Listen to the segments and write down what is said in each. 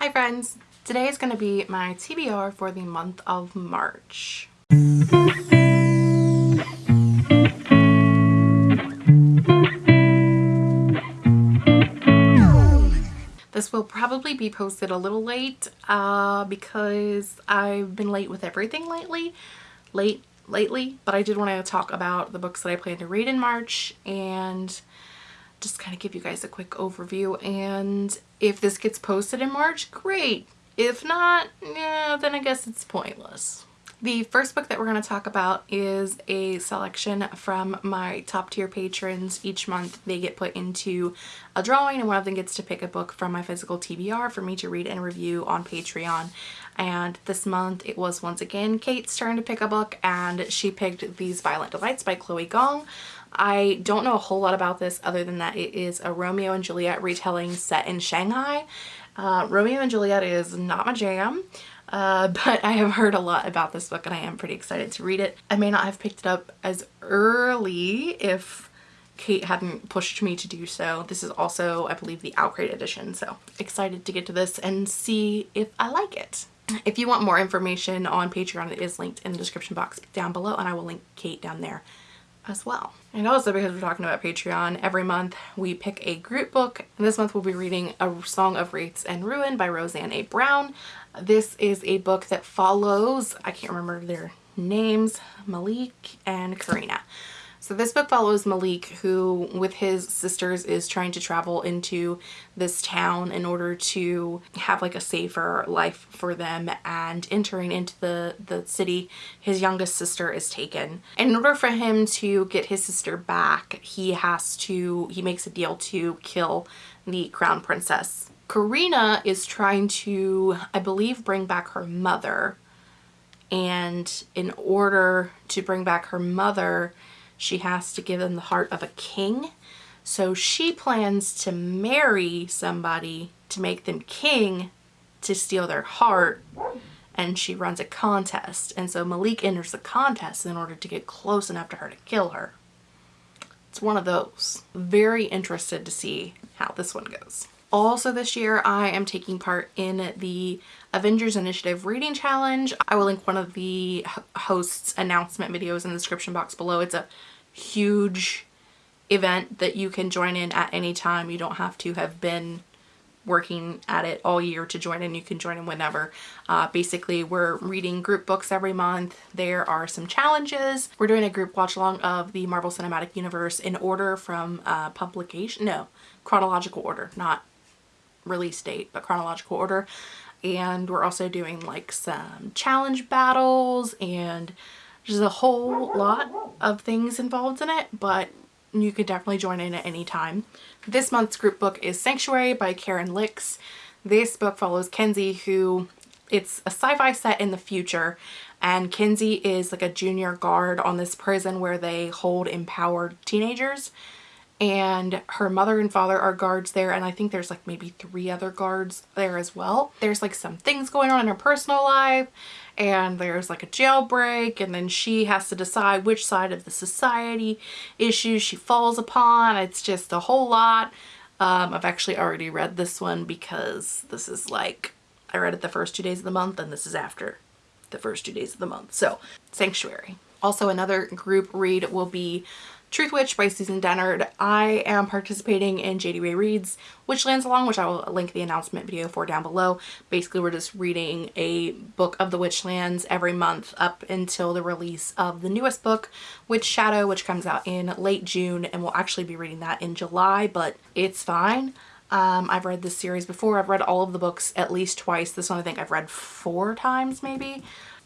Hi friends! Today is going to be my TBR for the month of March. This will probably be posted a little late uh, because I've been late with everything lately. Late lately, but I did want to talk about the books that I plan to read in March and just kind of give you guys a quick overview and if this gets posted in March great if not yeah then I guess it's pointless the first book that we're going to talk about is a selection from my top tier patrons. Each month they get put into a drawing and one of them gets to pick a book from my physical TBR for me to read and review on Patreon. And this month it was once again Kate's turn to pick a book and she picked These Violent Delights by Chloe Gong. I don't know a whole lot about this other than that it is a Romeo and Juliet retelling set in Shanghai. Uh, Romeo and Juliet is not my jam, uh, but I have heard a lot about this book and I am pretty excited to read it. I may not have picked it up as early if Kate hadn't pushed me to do so. This is also, I believe, the OwlCrate edition, so excited to get to this and see if I like it. If you want more information on Patreon, it is linked in the description box down below and I will link Kate down there as well. And also because we're talking about Patreon, every month we pick a group book. And this month we'll be reading A Song of Wraiths and Ruin by Roseanne A. Brown. This is a book that follows, I can't remember their names, Malik and Karina. So this book follows Malik who with his sisters is trying to travel into this town in order to have like a safer life for them and entering into the, the city his youngest sister is taken. And in order for him to get his sister back he has to, he makes a deal to kill the crown princess. Karina is trying to, I believe, bring back her mother and in order to bring back her mother she has to give them the heart of a king. So she plans to marry somebody to make them king to steal their heart and she runs a contest and so Malik enters the contest in order to get close enough to her to kill her. It's one of those. Very interested to see how this one goes. Also this year I am taking part in the Avengers Initiative Reading Challenge. I will link one of the hosts announcement videos in the description box below. It's a huge event that you can join in at any time. You don't have to have been working at it all year to join in. You can join in whenever. Uh, basically, we're reading group books every month. There are some challenges. We're doing a group watch along of the Marvel Cinematic Universe in order from uh, publication, no, chronological order, not release date, but chronological order. And we're also doing like some challenge battles and there's a whole lot of things involved in it, but you could definitely join in at any time. This month's group book is Sanctuary by Caryn Lix. This book follows Kenzie who it's a sci-fi set in the future and Kenzie is like a junior guard on this prison where they hold empowered teenagers and her mother and father are guards there and I think there's like maybe three other guards there as well. There's like some things going on in her personal life and there's like a jailbreak and then she has to decide which side of the society issues she falls upon. It's just a whole lot. Um, I've actually already read this one because this is like, I read it the first two days of the month and this is after the first two days of the month. So Sanctuary. Also another group read will be Truthwitch by Susan Dennard. I am participating in JD Rae Reads Witchlands Along, which I will link the announcement video for down below. Basically, we're just reading a book of the Witchlands every month up until the release of the newest book, Witchshadow, which comes out in late June, and we'll actually be reading that in July, but it's fine. Um, I've read this series before. I've read all of the books at least twice. This one I think I've read four times maybe.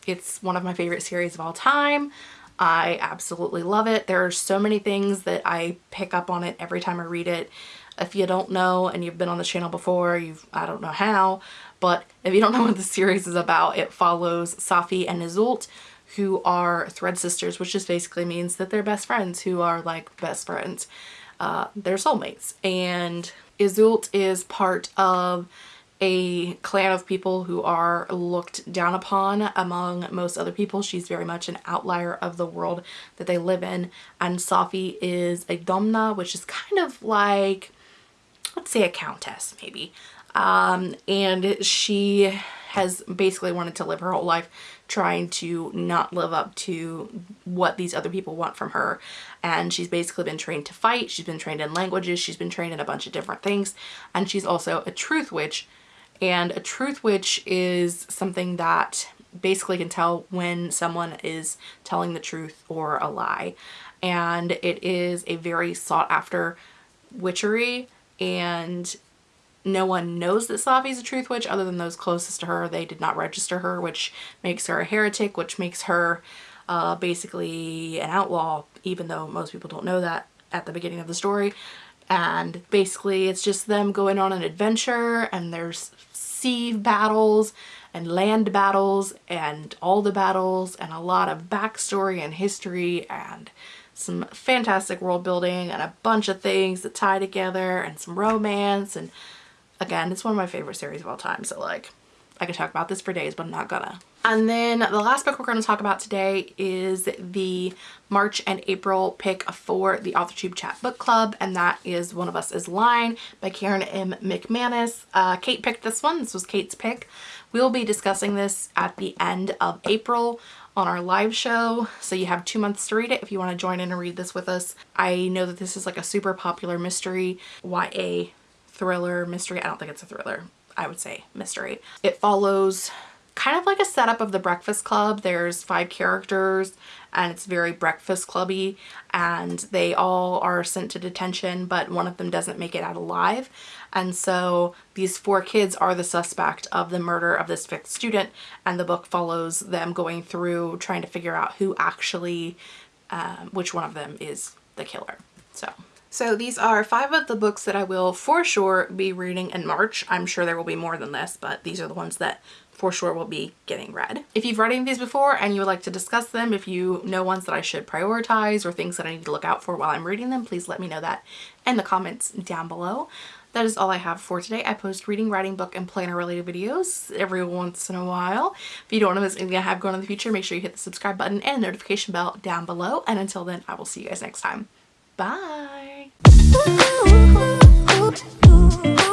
It's one of my favorite series of all time. I absolutely love it. There are so many things that I pick up on it every time I read it. If you don't know and you've been on the channel before, you've I don't know how, but if you don't know what the series is about, it follows Safi and Iseult who are thread sisters, which just basically means that they're best friends who are like best friends. Uh, they're soulmates. And Iseult is part of a clan of people who are looked down upon among most other people. She's very much an outlier of the world that they live in. And Safi is a domna, which is kind of like, let's say a countess maybe. Um, and she has basically wanted to live her whole life trying to not live up to what these other people want from her. And she's basically been trained to fight. She's been trained in languages. She's been trained in a bunch of different things. And she's also a truth witch. And a truth witch is something that basically can tell when someone is telling the truth or a lie. And it is a very sought after witchery and no one knows that Safi's a truth witch other than those closest to her. They did not register her, which makes her a heretic, which makes her uh, basically an outlaw, even though most people don't know that at the beginning of the story. And basically it's just them going on an adventure and there's sea battles and land battles and all the battles and a lot of backstory and history and some fantastic world building and a bunch of things that tie together and some romance and Again, it's one of my favorite series of all time, so like, I could talk about this for days, but I'm not gonna. And then the last book we're going to talk about today is the March and April pick for the AuthorTube Chat Book Club, and that is One of Us is Lying by Karen M. McManus. Uh, Kate picked this one. This was Kate's pick. We'll be discussing this at the end of April on our live show so you have two months to read it if you want to join in and read this with us. I know that this is like a super popular mystery YA thriller mystery. I don't think it's a thriller. I would say mystery. It follows kind of like a setup of the Breakfast Club. There's five characters and it's very Breakfast Clubby and they all are sent to detention but one of them doesn't make it out alive and so these four kids are the suspect of the murder of this fifth student and the book follows them going through trying to figure out who actually, um, which one of them is the killer. So so these are five of the books that I will for sure be reading in March. I'm sure there will be more than this, but these are the ones that for sure will be getting read. If you've read any of these before and you would like to discuss them, if you know ones that I should prioritize or things that I need to look out for while I'm reading them, please let me know that in the comments down below. That is all I have for today. I post reading, writing, book, and planner related videos every once in a while. If you don't want to miss anything I have going in the future, make sure you hit the subscribe button and notification bell down below. And until then, I will see you guys next time. Bye! Ooh, ooh, ooh,